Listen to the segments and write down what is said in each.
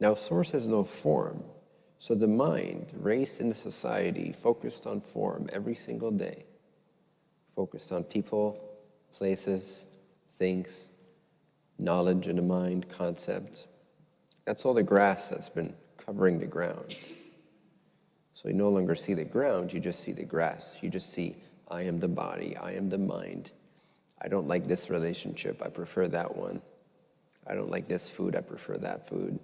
Now, source has no form, so the mind, raised in a society focused on form every single day, focused on people, places, things, knowledge in the mind, concepts. That's all the grass that's been covering the ground. So you no longer see the ground, you just see the grass. You just see, I am the body, I am the mind. I don't like this relationship, I prefer that one. I don't like this food, I prefer that food.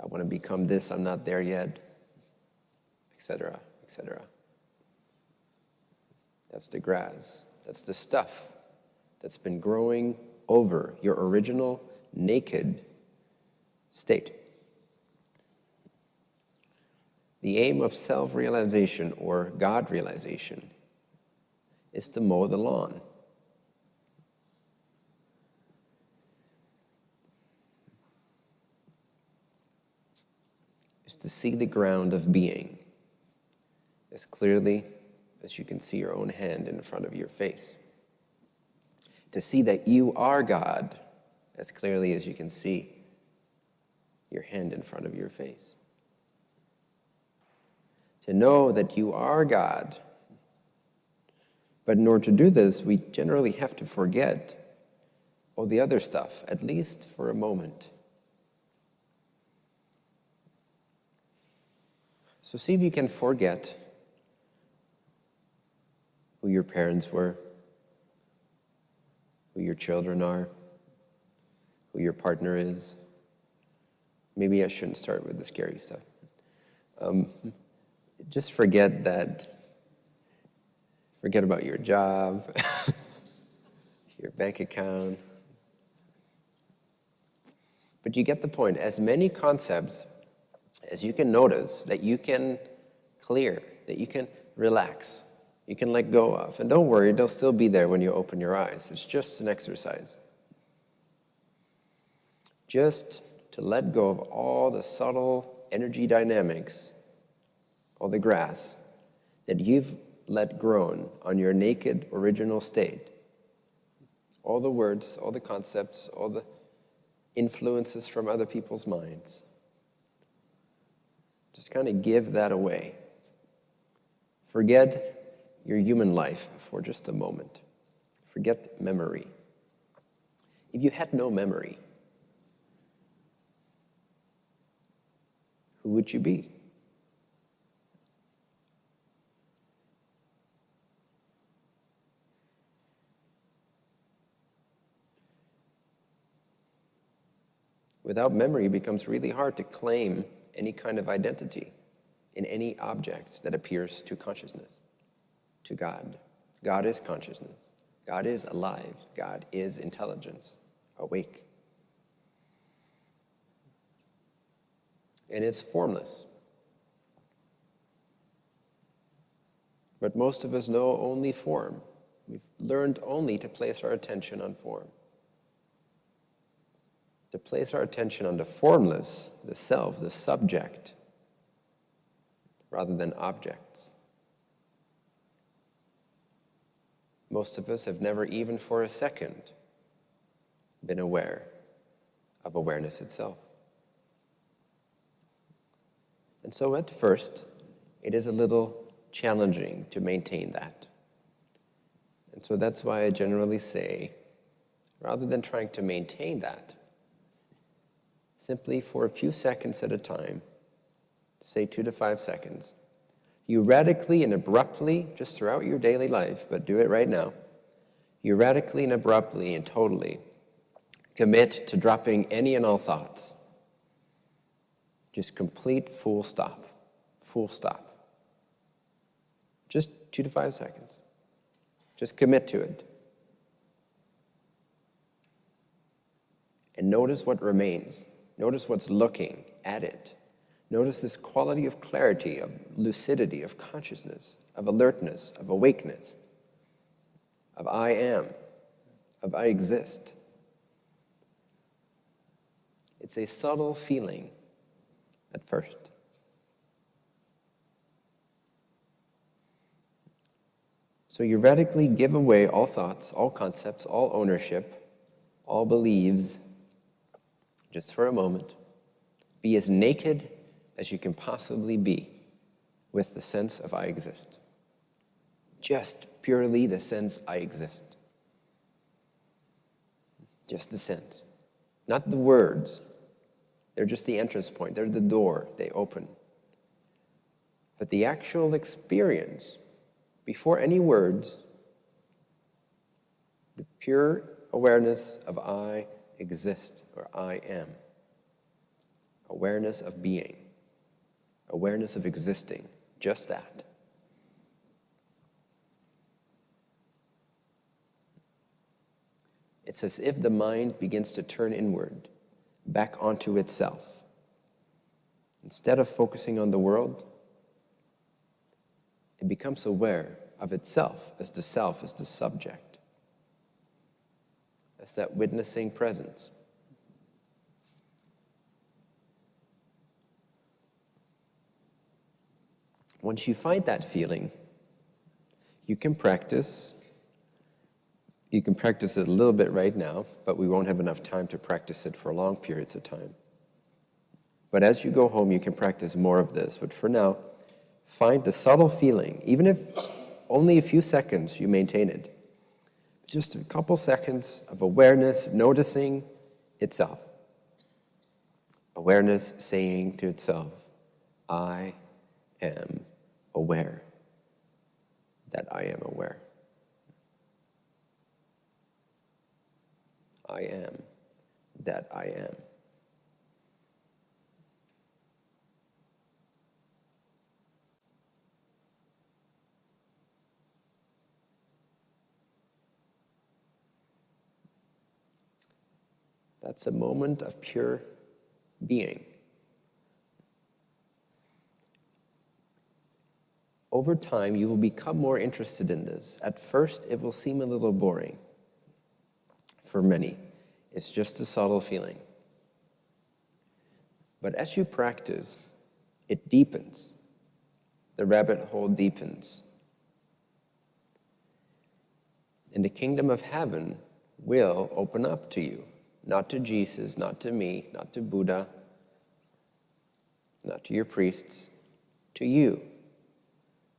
I want to become this, I'm not there yet, etc., etc. That's the grass. That's the stuff that's been growing over your original naked state. The aim of self-realization or God-realization is to mow the lawn. Is to see the ground of being as clearly as you can see your own hand in front of your face. To see that you are God as clearly as you can see your hand in front of your face. To know that you are God. But in order to do this, we generally have to forget all the other stuff, at least for a moment. So see if you can forget who your parents were, who your children are, who your partner is. Maybe I shouldn't start with the scary stuff. Um, just forget that, forget about your job, your bank account. But you get the point. As many concepts as you can notice that you can clear, that you can relax, you can let go of. And don't worry, they'll still be there when you open your eyes. It's just an exercise. Just to let go of all the subtle energy dynamics, all the grass that you've let grown on your naked original state. All the words, all the concepts, all the influences from other people's minds. Just kind of give that away. Forget your human life for just a moment. Forget memory. If you had no memory, who would you be? Without memory, it becomes really hard to claim any kind of identity in any object that appears to consciousness to God. God is consciousness. God is alive. God is intelligence, awake. And it's formless. But most of us know only form. We've learned only to place our attention on form. To place our attention on the formless, the self, the subject, rather than objects. Most of us have never even for a second been aware of awareness itself. And so at first, it is a little challenging to maintain that. And so that's why I generally say, rather than trying to maintain that, simply for a few seconds at a time, say two to five seconds, you radically and abruptly, just throughout your daily life, but do it right now, you radically and abruptly and totally commit to dropping any and all thoughts. Just complete full stop, full stop. Just two to five seconds. Just commit to it. And notice what remains. Notice what's looking at it. Notice this quality of clarity, of lucidity, of consciousness, of alertness, of awakeness, of I am, of I exist. It's a subtle feeling at first. So you radically give away all thoughts, all concepts, all ownership, all beliefs, just for a moment Be as naked as you can possibly be with the sense of I exist. Just purely the sense I exist. Just the sense. Not the words. They're just the entrance point, they're the door, they open. But the actual experience, before any words, the pure awareness of I exist or I am, awareness of being, awareness of existing, just that. It's as if the mind begins to turn inward, back onto itself. Instead of focusing on the world, it becomes aware of itself as the self, as the subject, as that witnessing presence. Once you find that feeling, you can practice you can practice it a little bit right now, but we won't have enough time to practice it for long periods of time. But as you go home, you can practice more of this. But for now, find the subtle feeling, even if only a few seconds you maintain it. Just a couple seconds of awareness, noticing itself. Awareness saying to itself, I am aware that I am aware. I am that I am. That's a moment of pure being. Over time, you will become more interested in this. At first, it will seem a little boring for many. It's just a subtle feeling. But as you practice, it deepens. The rabbit hole deepens. And the kingdom of heaven will open up to you. Not to Jesus, not to me, not to Buddha, not to your priests, to you.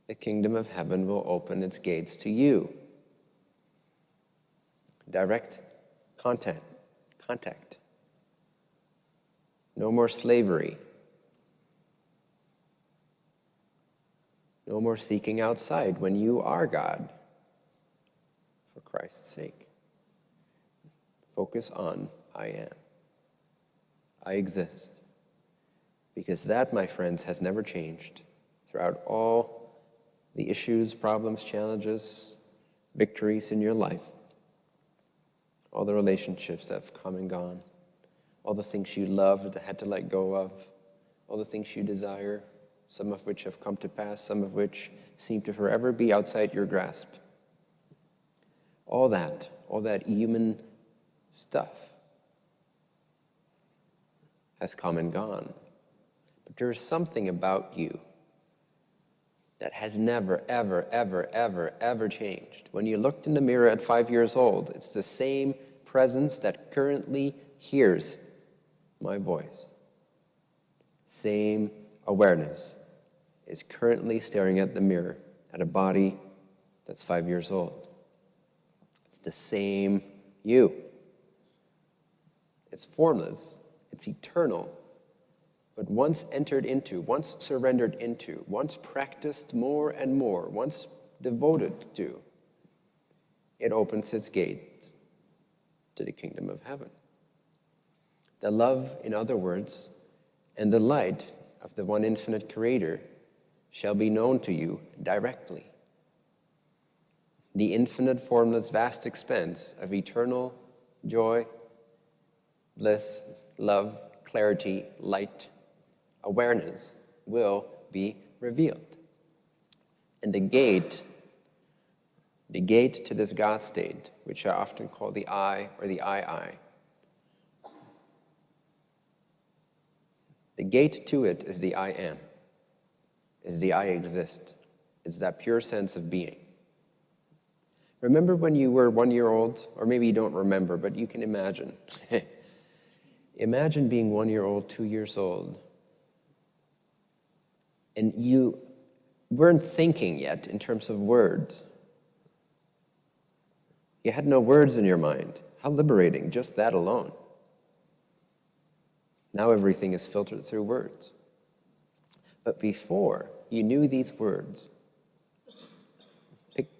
The kingdom of heaven will open its gates to you. Direct content, contact. No more slavery. No more seeking outside when you are God, for Christ's sake. Focus on I am. I exist. Because that, my friends, has never changed throughout all the issues, problems, challenges, victories in your life all the relationships that have come and gone, all the things you loved had to let go of, all the things you desire, some of which have come to pass, some of which seem to forever be outside your grasp. All that, all that human stuff has come and gone. But there is something about you that has never, ever, ever, ever, ever changed. When you looked in the mirror at five years old, it's the same presence that currently hears my voice. Same awareness is currently staring at the mirror at a body that's five years old. It's the same you. It's formless, it's eternal, but once entered into, once surrendered into, once practiced more and more, once devoted to, it opens its gates to the kingdom of heaven. The love, in other words, and the light of the one infinite creator shall be known to you directly. The infinite, formless, vast expanse of eternal joy, bliss, love, clarity, light, awareness will be revealed. And the gate, the gate to this God state, which I often call the I or the I-I, the gate to it is the I am, is the I exist. It's that pure sense of being. Remember when you were one year old, or maybe you don't remember, but you can imagine. Imagine being one year old, two years old, and you weren't thinking yet in terms of words. You had no words in your mind. How liberating, just that alone. Now everything is filtered through words. But before you knew these words,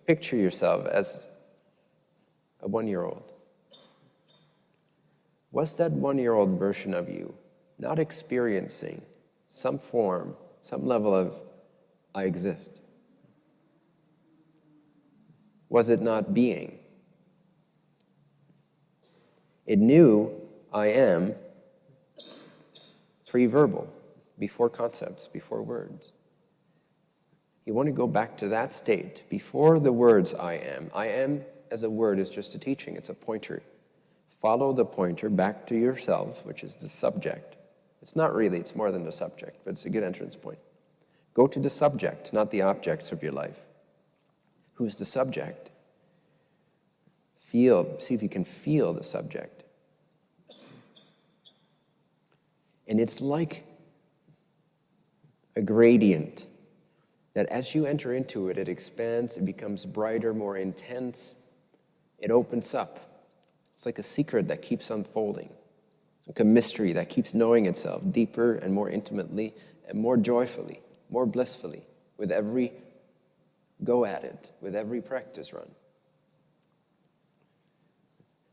picture yourself as a one year old. Was that one year old version of you not experiencing some form, some level of I exist? Was it not being? It knew I am pre-verbal, before concepts, before words. You want to go back to that state, before the words I am. I am as a word is just a teaching, it's a pointer. Follow the pointer back to yourself, which is the subject. It's not really, it's more than the subject, but it's a good entrance point. Go to the subject, not the objects of your life. Who's the subject? Feel, see if you can feel the subject. And it's like a gradient that as you enter into it, it expands, it becomes brighter, more intense, it opens up. It's like a secret that keeps unfolding, like a mystery that keeps knowing itself deeper and more intimately and more joyfully, more blissfully with every go at it, with every practice run.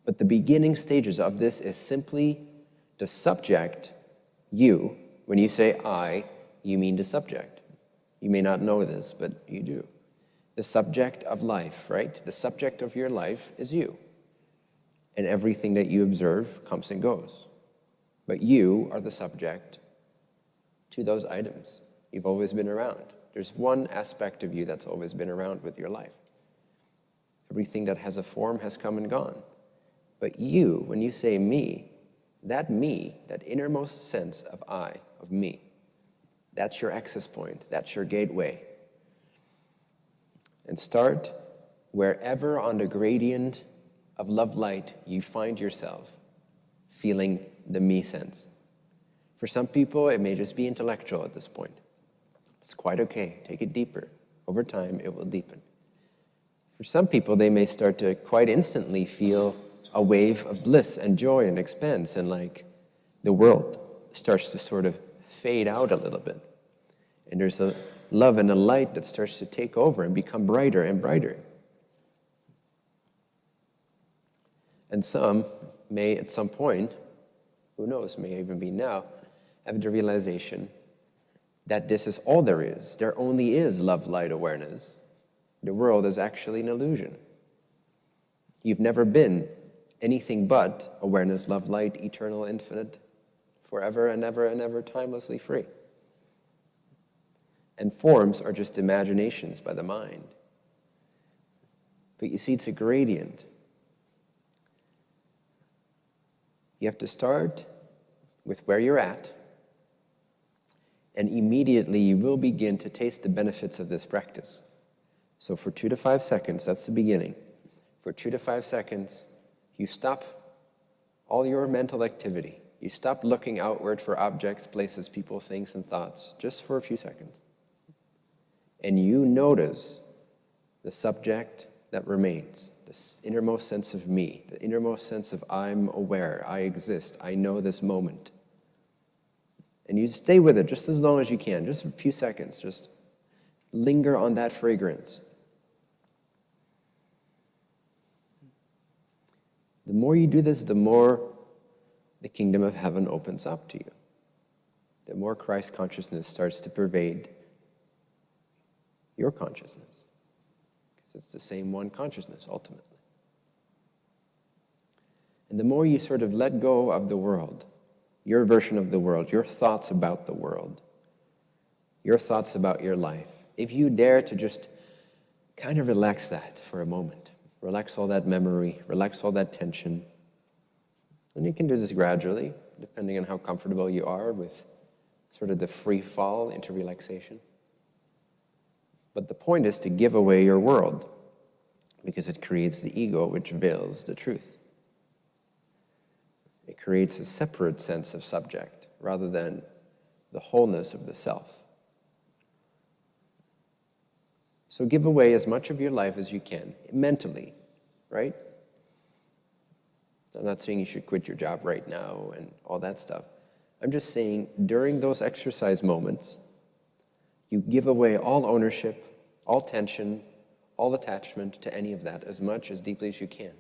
But the beginning stages of this is simply the subject you, when you say I, you mean the subject. You may not know this, but you do. The subject of life, right? The subject of your life is you. And everything that you observe comes and goes. But you are the subject to those items. You've always been around. There's one aspect of you that's always been around with your life. Everything that has a form has come and gone. But you, when you say me, that me, that innermost sense of I, of me, that's your access point, that's your gateway. And start wherever on the gradient of love light you find yourself feeling the me sense. For some people, it may just be intellectual at this point. It's quite okay. Take it deeper. Over time, it will deepen. For some people, they may start to quite instantly feel a wave of bliss and joy and expanse and like the world starts to sort of fade out a little bit. And there's a love and a light that starts to take over and become brighter and brighter. And some may at some point, who knows, may even be now, have the realization that this is all there is. There only is love, light, awareness. The world is actually an illusion. You've never been anything but awareness, love, light, eternal, infinite, forever and ever and ever, timelessly free. And forms are just imaginations by the mind. But you see, it's a gradient. You have to start with where you're at, and immediately you will begin to taste the benefits of this practice. So for two to five seconds, that's the beginning. For two to five seconds, you stop all your mental activity. You stop looking outward for objects, places, people, things, and thoughts, just for a few seconds. And you notice the subject that remains, the innermost sense of me, the innermost sense of I'm aware, I exist, I know this moment. And you stay with it just as long as you can, just a few seconds, just linger on that fragrance. The more you do this, the more the kingdom of heaven opens up to you. The more Christ consciousness starts to pervade your consciousness. It's the same one consciousness, ultimately. And the more you sort of let go of the world, your version of the world, your thoughts about the world, your thoughts about your life, if you dare to just kind of relax that for a moment, Relax all that memory, relax all that tension. And you can do this gradually, depending on how comfortable you are with sort of the free fall into relaxation. But the point is to give away your world because it creates the ego which veils the truth. It creates a separate sense of subject rather than the wholeness of the self. So give away as much of your life as you can, mentally, right? I'm not saying you should quit your job right now and all that stuff. I'm just saying during those exercise moments, you give away all ownership, all tension, all attachment to any of that as much, as deeply as you can.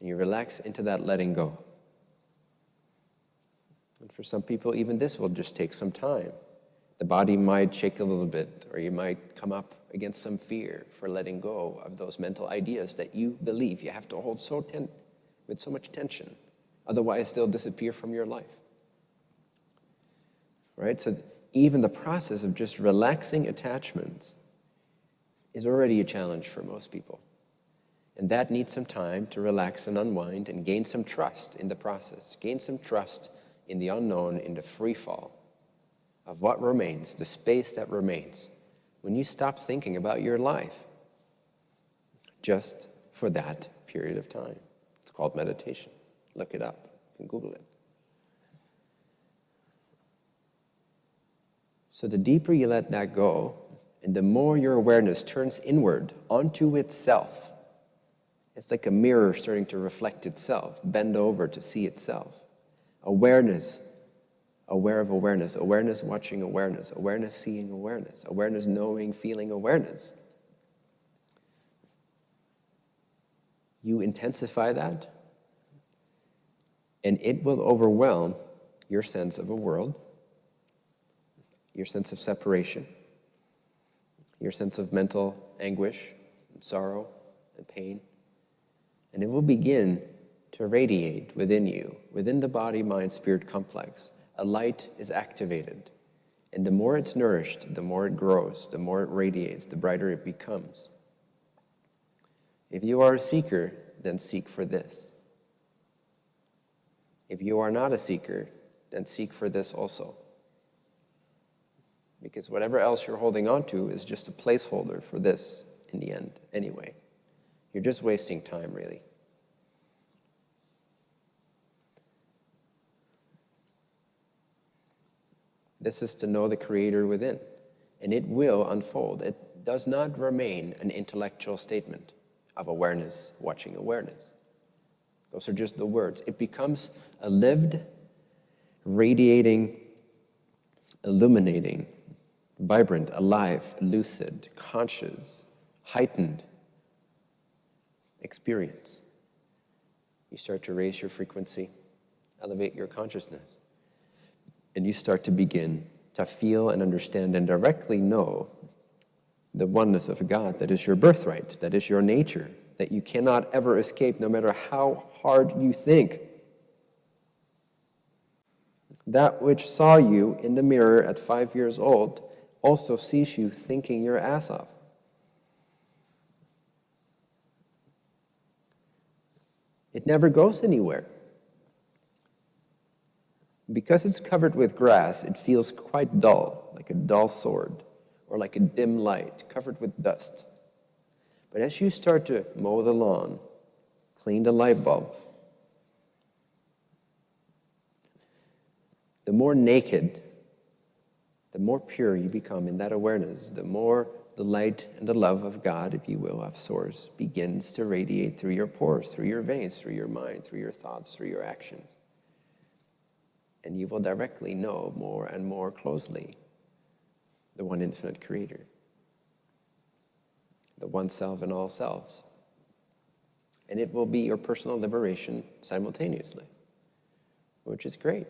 And you relax into that letting go. And for some people, even this will just take some time. The body might shake a little bit, or you might come up against some fear for letting go of those mental ideas that you believe you have to hold so ten- with so much tension. Otherwise, they'll disappear from your life. Right? So even the process of just relaxing attachments is already a challenge for most people. And that needs some time to relax and unwind and gain some trust in the process, gain some trust in the unknown, in the free fall of what remains, the space that remains, when you stop thinking about your life just for that period of time. It's called meditation. Look it up. You can Google it. So the deeper you let that go, and the more your awareness turns inward onto itself, it's like a mirror starting to reflect itself, bend over to see itself. Awareness, aware of awareness, awareness watching awareness, awareness seeing awareness, awareness knowing, feeling awareness. You intensify that, and it will overwhelm your sense of a world your sense of separation, your sense of mental anguish and sorrow and pain. And it will begin to radiate within you, within the body mind spirit complex. A light is activated. And the more it's nourished, the more it grows, the more it radiates, the brighter it becomes. If you are a seeker, then seek for this. If you are not a seeker, then seek for this also because whatever else you're holding on to is just a placeholder for this in the end anyway. You're just wasting time, really. This is to know the Creator within, and it will unfold. It does not remain an intellectual statement of awareness, watching awareness. Those are just the words. It becomes a lived, radiating, illuminating vibrant, alive, lucid, conscious, heightened experience. You start to raise your frequency, elevate your consciousness, and you start to begin to feel and understand and directly know the oneness of God that is your birthright, that is your nature, that you cannot ever escape no matter how hard you think. That which saw you in the mirror at five years old also sees you thinking your ass off. It never goes anywhere. Because it's covered with grass, it feels quite dull, like a dull sword, or like a dim light covered with dust. But as you start to mow the lawn, clean the light bulb, the more naked the more pure you become in that awareness, the more the light and the love of God, if you will, of Source, begins to radiate through your pores, through your veins, through your mind, through your thoughts, through your actions. And you will directly know more and more closely the one infinite creator, the one self in all selves. And it will be your personal liberation simultaneously, which is great.